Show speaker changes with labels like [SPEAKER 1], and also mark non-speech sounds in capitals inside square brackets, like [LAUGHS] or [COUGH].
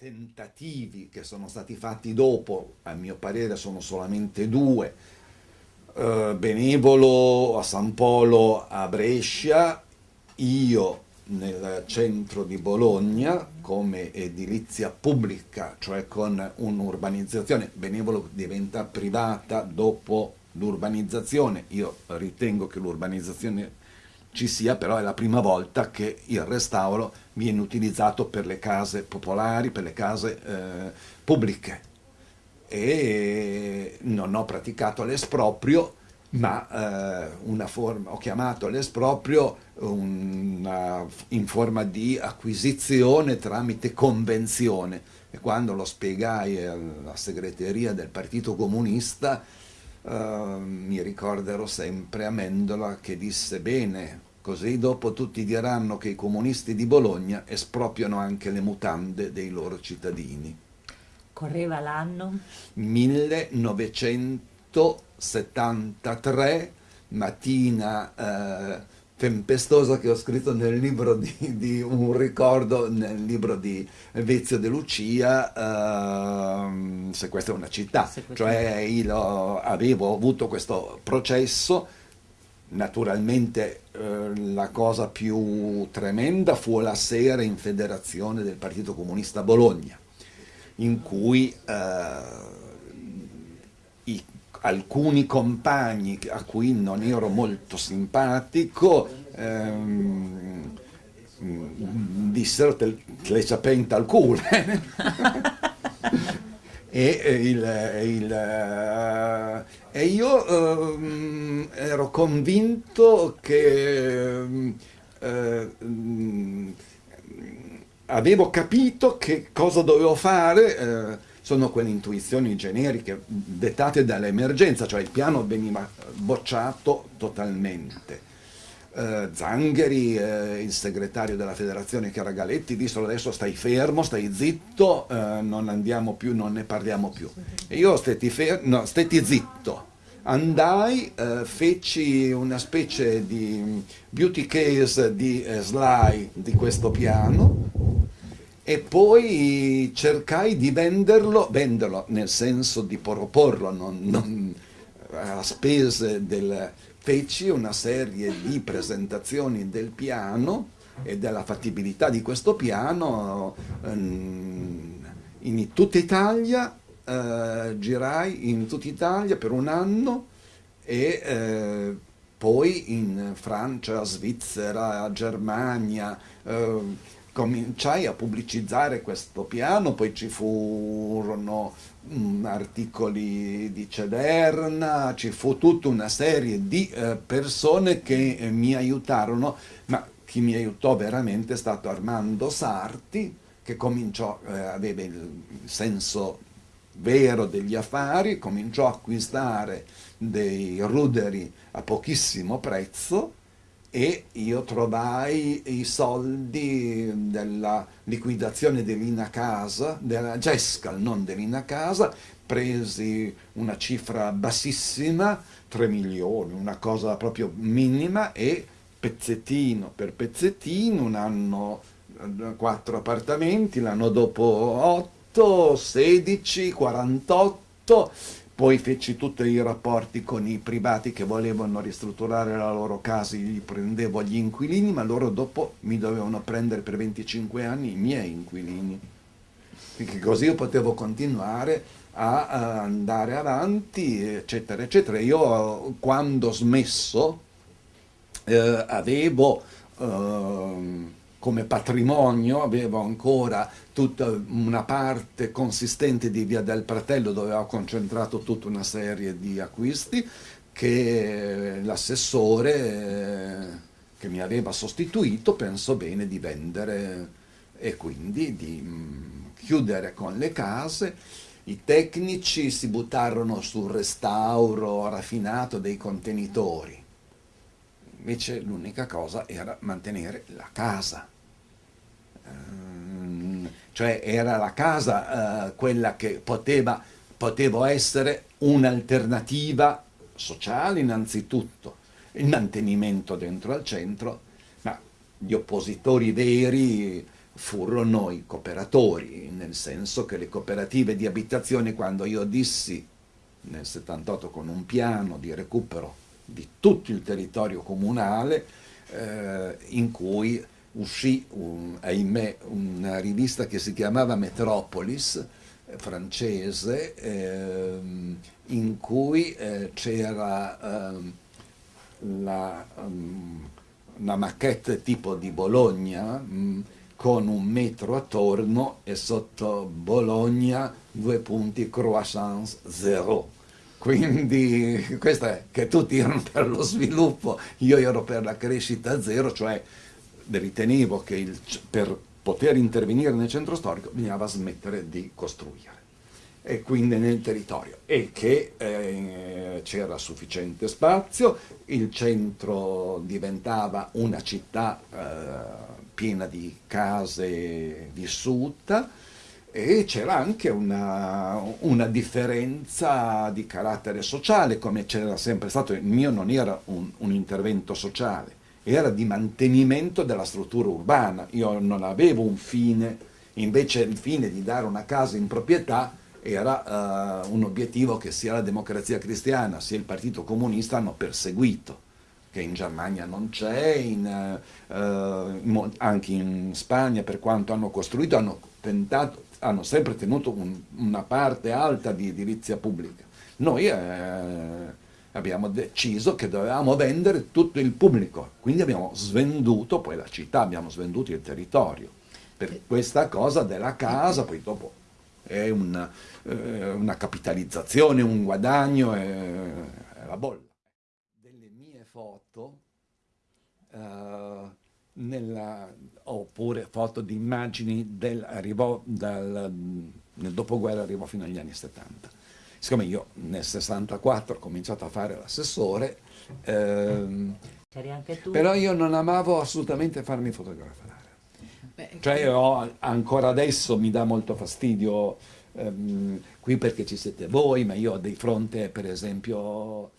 [SPEAKER 1] tentativi che sono stati fatti dopo, a mio parere sono solamente due, eh, Benevolo a San Polo a Brescia, io nel centro di Bologna come edilizia pubblica, cioè con un'urbanizzazione, Benevolo diventa privata dopo l'urbanizzazione, io ritengo che l'urbanizzazione ci sia, però è la prima volta che il restauro viene utilizzato per le case popolari, per le case eh, pubbliche. E non ho praticato l'esproprio ma eh, una forma, ho chiamato l'esproprio in forma di acquisizione tramite convenzione. E quando lo spiegai alla segreteria del Partito Comunista eh, mi ricorderò sempre Amendola che disse bene, così dopo tutti diranno che i comunisti di Bologna espropriano anche le mutande dei loro cittadini.
[SPEAKER 2] Correva l'anno?
[SPEAKER 1] 1973, mattina eh, tempestosa che ho scritto nel libro di, di, un ricordo, nel libro di Vezio De Lucia, uh, se questa è una città, cioè io avevo avuto questo processo, naturalmente uh, la cosa più tremenda fu la sera in federazione del Partito Comunista Bologna, in cui uh, alcuni compagni a cui non ero molto simpatico ehm, dissero te, te le sapenta al culo [LAUGHS] e, il, il, e, io eh, ero convinto che eh, avevo capito che cosa dovevo fare eh, sono quelle intuizioni generiche dettate dall'emergenza, cioè il piano veniva bocciato totalmente. Eh, Zangheri, eh, il segretario della federazione che era Galetti, dissero adesso stai fermo, stai zitto, eh, non andiamo più, non ne parliamo più. E io stetti, no, stetti zitto, andai, eh, feci una specie di beauty case di eh, Sly di questo piano, e poi cercai di venderlo, venderlo nel senso di proporlo, non, non, a spese del... feci una serie di presentazioni del piano e della fattibilità di questo piano ehm, in tutta Italia, eh, girai in tutta Italia per un anno e eh, poi in Francia, Svizzera, Germania, eh, cominciai a pubblicizzare questo piano, poi ci furono mh, articoli di Cederna, ci fu tutta una serie di eh, persone che eh, mi aiutarono, ma chi mi aiutò veramente è stato Armando Sarti, che cominciò, eh, aveva il senso vero degli affari, cominciò a acquistare dei ruderi a pochissimo prezzo, e io trovai i soldi della liquidazione dell'Ina Casa, della Gescal, non dell'Ina Casa, presi una cifra bassissima, 3 milioni, una cosa proprio minima e pezzettino per pezzettino, un anno 4 appartamenti, l'anno dopo 8, 16, 48 poi feci tutti i rapporti con i privati che volevano ristrutturare la loro casa, gli prendevo gli inquilini, ma loro dopo mi dovevano prendere per 25 anni i miei inquilini. Perché così io potevo continuare a, a andare avanti, eccetera, eccetera. Io quando ho smesso eh, avevo... Eh, come patrimonio, avevo ancora tutta una parte consistente di Via del Pratello dove ho concentrato tutta una serie di acquisti che l'assessore eh, che mi aveva sostituito pensò bene di vendere e quindi di mm, chiudere con le case. I tecnici si buttarono sul restauro raffinato dei contenitori, invece l'unica cosa era mantenere la casa. Ehm, cioè era la casa uh, quella che poteva, potevo essere un'alternativa sociale innanzitutto, il mantenimento dentro al centro, ma gli oppositori veri furono i cooperatori, nel senso che le cooperative di abitazione, quando io dissi nel 78 con un piano di recupero di tutto il territorio comunale, eh, in cui uscì, un, ahimè, una rivista che si chiamava Metropolis, eh, francese, eh, in cui eh, c'era ehm, la, um, una maquette tipo di Bologna, mh, mm, con un metro attorno e sotto Bologna due punti croissance zero. Quindi questo è che tutti erano per lo sviluppo, io ero per la crescita zero, cioè ritenevo che il, per poter intervenire nel centro storico bisognava smettere di costruire. E quindi nel territorio. E che eh, c'era sufficiente spazio, il centro diventava una città eh, piena di case vissute e c'era anche una, una, differenza di carattere sociale, come c'era sempre stato, il mio non era un, un, intervento sociale, era di mantenimento della struttura urbana, io non avevo un fine, invece il fine di dare una casa in proprietà era uh, un obiettivo che sia la democrazia cristiana sia il partito comunista hanno perseguito che in Germania non c'è, uh, anche in Spagna per quanto hanno costruito hanno, tentato, hanno sempre tenuto un, una parte alta di edilizia pubblica. Noi eh, abbiamo deciso che dovevamo vendere tutto il pubblico, quindi abbiamo svenduto poi la città, abbiamo svenduto il territorio per questa cosa della casa, poi dopo è una, eh, una capitalizzazione, un guadagno, è, è la bolla foto uh, nella, oppure foto di immagini del, arrivò dal, nel dopoguerra arrivò fino agli anni 70. Siccome io nel 64 ho cominciato a fare l'assessore, ehm, però io non amavo assolutamente farmi fotografare. Beh, cioè ho, ancora adesso mi dà molto fastidio ehm, qui perché ci siete voi, ma io ho di fronte per esempio